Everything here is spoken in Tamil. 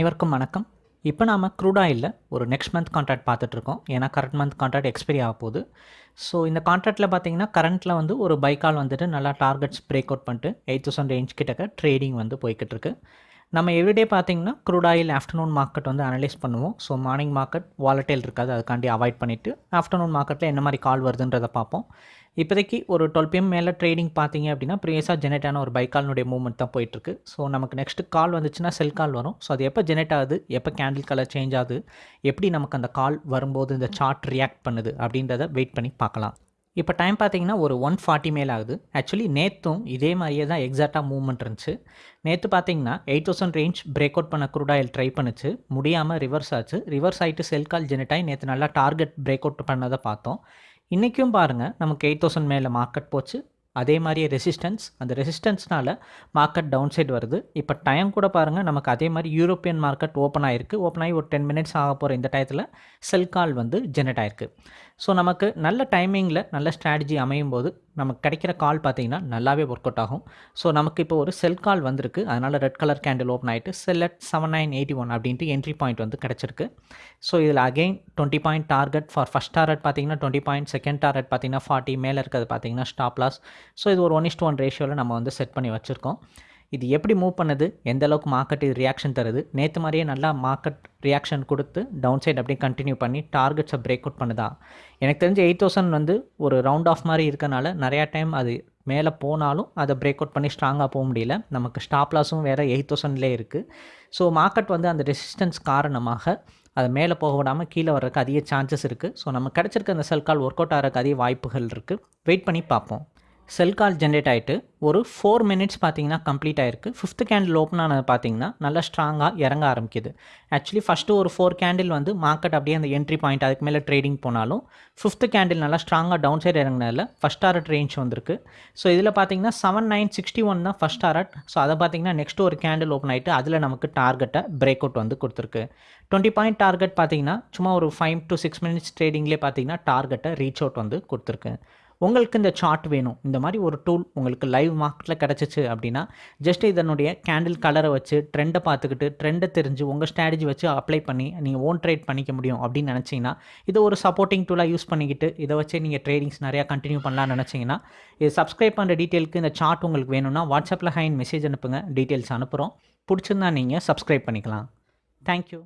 அனைவருக்கும் வணக்கம். இப்போ நாம் க்ரூடாயில் ஒரு நெக்ஸ்ட் மந்த் கான்ட்ராக்ட் பார்த்துட்ருக்கோம். ஏன்னா கரண்ட் மந்த் கான்ட்ராக்ட் எக்ஸ்பைரி ஆக போகுது. ஸோ இந்த கான்ட்ராக்ட்டில் பார்த்தீங்கன்னா கரண்ட்டில் வந்து ஒரு பைக்கால் வந்துட்டு நல்லா டார்கெட்ஸ் பிரேக் அவுட் பண்ணிட்டு எயிட் தௌசண்ட் ரேஞ்ச் கிட்டக்க ட்ரேடிங் வந்து போய்கிட்டு இருக்குது நம்ம எவ்ரிடே பார்த்தீங்கன்னா க்ரூட் ஆயில் ஆஃப்டர்நூன் மார்க்கெட் வந்து அனலைஸ் பண்ணுவோம். ஸோ மார்னிங் மார்க்கெட் வாலட்டைல் இருக்காது. அதுக்காண்டி அவாய்ட் பண்ணிவிட்டு ஆஃப்டர்நூன் மார்க்கெட்டில் என்ன மாதிரி கால் வருதுன்றதை பார்ப்போம். இப்போதைக்கு ஒரு டுவெல் பிஎம் மேலே ட்ரேடிங் பார்த்தீங்க அப்படின்னா ப்ரீவியஸாக ஜெனரேட் ஆன ஒரு பைக்கால்னுடைய மூவ்மெண்ட் தான் போயிட்டுருக்கு. ஸோ நமக்கு நெக்ஸ்ட்டு கால் வந்துச்சுன்னா செல் கால் வரும். ஸோ அது எப்போ ஜெனரேட் ஆகுது? எப்போ கேண்டில் கலர் சேஞ்ச் ஆகுது? எப்படி நமக்கு அந்த கால் வரும்போது இந்த சார்ட் ரியாக்ட் பண்ணுது? அப்படின்றத வெயிட் பண்ணி பார்க்கலாம். இப்போ டைம் பார்த்தீங்கன்னா ஒரு ஒன் ஃபார்ட்டி மேல் ஆகுது ஆக்சுவலி நேற்றும் இதே மாதிரியே தான் எக்ஸாக்டாக மூவ்மெண்ட் இருந்துச்சு. நேற்று பார்த்தீங்கன்னா eight thousand range break out பண்ண குரூடாயில் ஆயில் ட்ரை பண்ணுச்சு. முடியாமல் ரிவர்ஸ் ஆச்சு. ரிவர்ஸ் ஆகிட்டு செல் கால் ஜெனட்டாகி ஆகி நேற்று நல்லா டார்கெட் பிரேக் அவுட் பண்ணதை பார்த்தோம். இன்றைக்கும் பாருங்கள் நமக்கு எயிட் தௌசண்ட் மேலே மார்க்கெட் போச்சு. அதே மாதிரியே ரெசிஸ்டன்ஸ் அந்த ரெசிஸ்டன்ஸ்னால் மார்க்கெட் டவுன் சைடு வருது. இப்போ டைம் கூட பாருங்கள் நமக்கு அதே மாதிரி யூரோப்பியன் மார்க்கெட் ஓப்பன் ஆகிருக்கு ஓப்பன் ஆகி ஒரு டென் மினிட்ஸ் ஆக போகிற இந்த டயத்தில் செல் கால் வந்து ஜெனரேட் ஆயிருக்கு. ஸோ நமக்கு நல்ல டைமிங்கில் நல்ல ஸ்ட்ராட்டஜி அமையும் போது நமக்கு கிடைக்கிற கால் பார்த்தீங்கன்னா நல்லாவே ஒர்க் அவுட் ஆகும். ஸோ நமக்கு இப்போ ஒரு செல் கால் வந்திருக்கு. அதனால் ரெட் கலர் கேண்டில் ஓப்பன் ஆகிட்டு sell at seven nine eighty one அப்படின்ட்டு என்ட்ரி பாயிண்ட் வந்து கிடச்சிருக்கு. ஸோ இதில் again twenty point target for first target பார்த்தீங்கன்னா டுவெண்ட்டி பாயிண்ட் செகண்ட் டார்கெட் பார்த்தீங்கன்னா ஃபார்ட்டி மேலே இருக்கிறது பார்த்தீங்கன்னா ஸ்டாப் லாஸ் ஸோ இது ஒரு ஒன் இஸ்ட் ஒன் ரேஷியோவில் நம்ம வந்து செட் பண்ணி வச்சுருக்கோம். இது எப்படி மூவ் பண்ணுது? எந்த அளவுக்கு மார்க்கெட் இது ரியாக்ஷன் தருது? நேற்று மாதிரியே நல்லா மார்க்கெட் ரியாக்ஷன் கொடுத்து டவுன் சைட் அப்படியே கண்டினியூ பண்ணி டார்கெட்ஸை பிரேக் அவுட் பண்ணுதா? எனக்கு தெரிஞ்சு எயிட் தௌசண்ட் வந்து ஒரு ரவுண்ட் ஆஃப் மாதிரி இருக்கனால நிறையா டைம் அது மேலே போனாலும் அதை பிரேக் அவுட் பண்ணி ஸ்ட்ராங்காக போக முடியல. நமக்கு ஸ்டாப் லாஸும் வேறு எயிட் தௌசண்ட்லேயே இருக்குது ஸோ மார்க்கெட் வந்து அந்த ரெசிஸ்டன்ஸ் காரணமாக அது மேலே போக விடாமல் கீழே வர்றதுக்கு அதிக சான்சஸ் இருக்குது ஸோ நம்ம கிடச்சிருக்க அந்த செல்கால் ஒர்க் அவுட் ஆகிறதுக்கு அதிக வாய்ப்புகள் இருக்குது வெயிட் பண்ணி பார்ப்போம். செல் கால் ஜென்ரேட் ஆகிட்டு ஒரு ஃபோர் மினிட்ஸ் பார்த்தீங்கன்னா கம்ப்ளீட் ஆயிருக்கு. ஃபிஃப்த் கேண்டில் ஓப்பன் ஆனது பார்த்தீங்கன்னா நல்லா ஸ்ட்ராங்காக இறங்க ஆரம்பிக்குது. ஆக்சுவலி ஃபஸ்ட்டு ஒரு ஃபோர் கேண்டில் வந்து மார்க்கெட் அப்படியே அந்த என்ட்ரி பாயிண்ட் அதுக்கு மேலே ட்ரேடிங் போனாலும் ஃபிஃப்த் கேண்டில் நல்லா ஸ்ட்ராங்காக டவுன் சைடு இறங்கினதில் ஃபஸ்ட் ஆர்ட் ரேஞ்ச் வந்திருக்கு. ஸோ இதில் பார்த்தீங்கன்னா செவன் நைன் சிக்ஸ்டி ஒன் தான் ஃபஸ்ட் ஆர்ட் ஸோ அதை பார்த்தீங்கன்னா நெக்ஸ்ட் ஒரு கேண்டில் ஓப்பன் ஆகிட்டு அதில் நமக்கு டார்கெட்டை பிரேக் அவுட் வந்து கொடுத்துருக்கு. டுவெண்ட்டி பாயிண்ட் டார்கெட் பார்த்தீங்கன்னா சும்மா ஒரு ஃபைவ் டு சிக்ஸ் மினிட்ஸ் ட்ரேடிங்லேயே பார்த்தீங்கன்னா டார்கெட்டை ரீச் அவுட் வந்து கொடுத்துருக்கு. உங்களுக்கு இந்த சார்ட் வேணும். இந்த மாதிரி ஒரு டூல் உங்களுக்கு லைவ் மார்க்கெட்டில் கிடச்சிச்சு அப்படின்னா ஜஸ்ட் இதனுடைய கேண்டில் கலரை வச்சு ட்ரெண்டை பார்த்துக்கிட்டு ட்ரெண்டை தெரிஞ்சு உங்கள் ஸ்ட்ராட்டஜி வச்சு அப்ளை பண்ணி நீங்கள் ஓன் ட்ரேட் பண்ணிக்க முடியும் அப்படின்னு நினச்சிங்கன்னா இதை ஒரு சப்போர்ட்டிங் டூலாக யூஸ் பண்ணிக்கிட்டு இதை வச்சு நீங்கள் ட்ரேடிங்ஸ் நிறையா கண்டினியூ பண்ணலாம்னு நினச்சிங்கன்னா இது சப்ஸ்கிரைப் பண்ணுற டீட்டெயிலுக்கு இந்த சார்ட் உங்களுக்கு வேணும்னா வாட்ஸ்அப்பில் ஹைன் மெசேஜ் அனுப்புங்க. டீட்டெயில்ஸ் அனுப்புகிறோம் பிடிச்சிருந்தா நீங்கள் சப்ஸ்கிரைப் பண்ணிக்கலாம். தேங்க்யூ